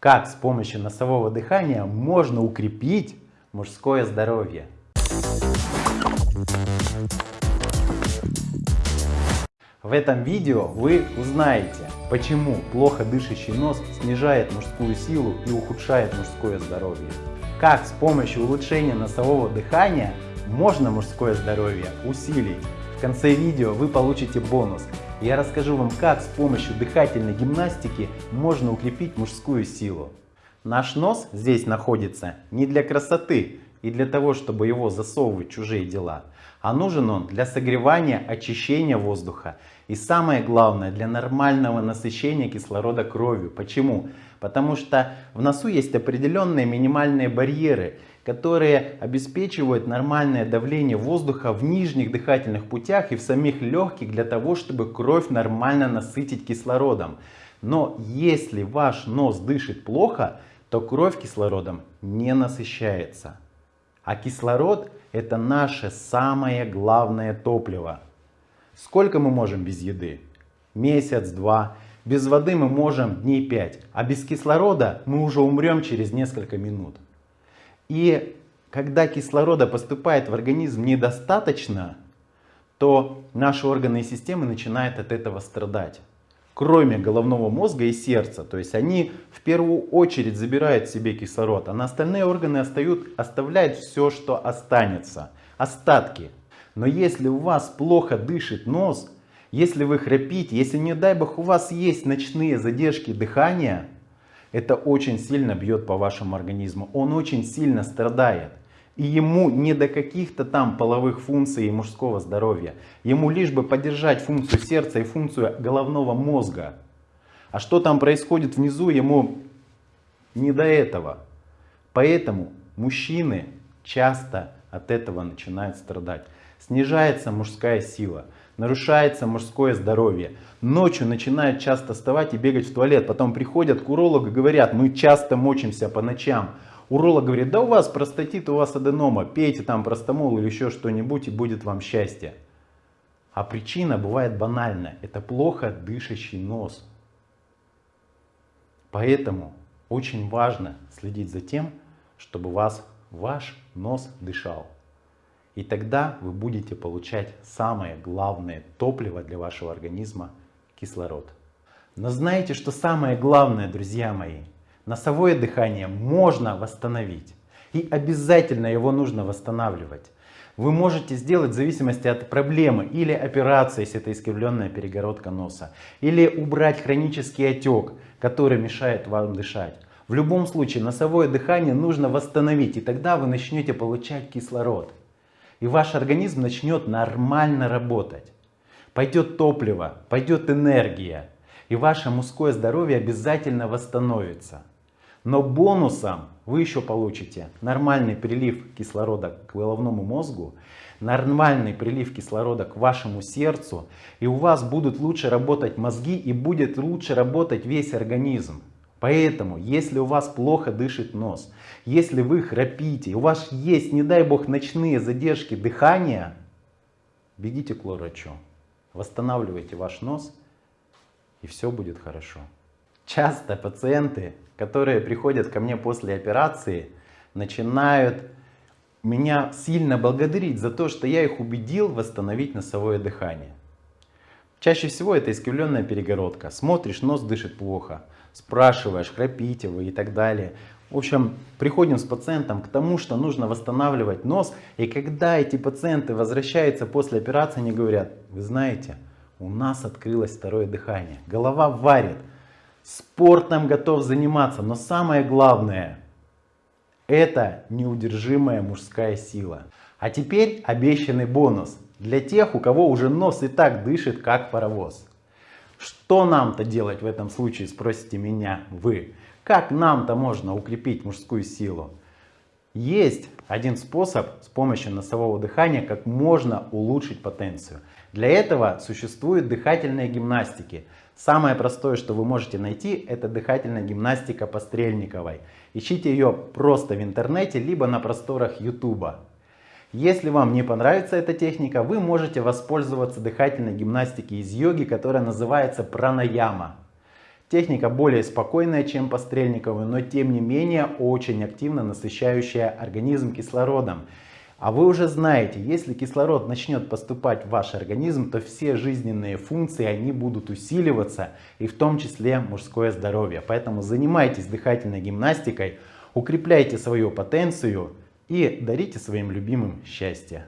Как с помощью носового дыхания можно укрепить мужское здоровье? В этом видео вы узнаете, почему плохо дышащий нос снижает мужскую силу и ухудшает мужское здоровье. Как с помощью улучшения носового дыхания можно мужское здоровье усилить. В конце видео вы получите бонус. Я расскажу вам, как с помощью дыхательной гимнастики можно укрепить мужскую силу. Наш нос здесь находится не для красоты и для того, чтобы его засовывать в чужие дела, а нужен он для согревания, очищения воздуха и самое главное для нормального насыщения кислорода кровью. Почему? Потому что в носу есть определенные минимальные барьеры, которые обеспечивают нормальное давление воздуха в нижних дыхательных путях и в самих легких для того, чтобы кровь нормально насытить кислородом. Но если ваш нос дышит плохо, то кровь кислородом не насыщается. А кислород это наше самое главное топливо. Сколько мы можем без еды? Месяц, два. Без воды мы можем дней пять. А без кислорода мы уже умрем через несколько минут. И когда кислорода поступает в организм недостаточно, то наши органы и системы начинают от этого страдать. Кроме головного мозга и сердца. То есть они в первую очередь забирают себе кислород, а на остальные органы остают, оставляют все, что останется. Остатки. Но если у вас плохо дышит нос, если вы храпите, если не дай бог у вас есть ночные задержки дыхания, это очень сильно бьет по вашему организму. Он очень сильно страдает. И ему не до каких-то там половых функций и мужского здоровья. Ему лишь бы поддержать функцию сердца и функцию головного мозга. А что там происходит внизу, ему не до этого. Поэтому мужчины часто от этого начинают страдать. Снижается мужская сила нарушается мужское здоровье. Ночью начинают часто вставать и бегать в туалет. Потом приходят к урологу и говорят, мы часто мочимся по ночам. Уролог говорит, да у вас простатит, у вас аденома, пейте там простомол или еще что-нибудь и будет вам счастье. А причина бывает банальная. Это плохо дышащий нос. Поэтому очень важно следить за тем, чтобы вас ваш нос дышал. И тогда вы будете получать самое главное топливо для вашего организма – кислород. Но знаете, что самое главное, друзья мои? Носовое дыхание можно восстановить. И обязательно его нужно восстанавливать. Вы можете сделать в зависимости от проблемы или операции, если это искривленная перегородка носа, или убрать хронический отек, который мешает вам дышать. В любом случае носовое дыхание нужно восстановить, и тогда вы начнете получать кислород. И ваш организм начнет нормально работать. Пойдет топливо, пойдет энергия. И ваше мужское здоровье обязательно восстановится. Но бонусом вы еще получите нормальный прилив кислорода к головному мозгу, нормальный прилив кислорода к вашему сердцу, и у вас будут лучше работать мозги и будет лучше работать весь организм. Поэтому, если у вас плохо дышит нос, если вы храпите, у вас есть, не дай бог, ночные задержки дыхания, бегите к врачу, восстанавливайте ваш нос, и все будет хорошо. Часто пациенты, которые приходят ко мне после операции, начинают меня сильно благодарить за то, что я их убедил восстановить носовое дыхание. Чаще всего это искривленная перегородка. Смотришь, нос дышит плохо спрашиваешь, храпите вы и так далее. В общем, приходим с пациентом к тому, что нужно восстанавливать нос. И когда эти пациенты возвращаются после операции, они говорят, вы знаете, у нас открылось второе дыхание. Голова варит, спортом готов заниматься. Но самое главное, это неудержимая мужская сила. А теперь обещанный бонус для тех, у кого уже нос и так дышит, как паровоз. Что нам-то делать в этом случае, спросите меня вы. Как нам-то можно укрепить мужскую силу? Есть один способ с помощью носового дыхания, как можно улучшить потенцию. Для этого существуют дыхательные гимнастики. Самое простое, что вы можете найти, это дыхательная гимнастика по Стрельниковой. Ищите ее просто в интернете, либо на просторах YouTube. Если вам не понравится эта техника, вы можете воспользоваться дыхательной гимнастикой из йоги, которая называется пранаяма. Техника более спокойная, чем по Стрельникову, но тем не менее очень активно насыщающая организм кислородом. А вы уже знаете, если кислород начнет поступать в ваш организм, то все жизненные функции, они будут усиливаться, и в том числе мужское здоровье. Поэтому занимайтесь дыхательной гимнастикой, укрепляйте свою потенцию и дарите своим любимым счастье.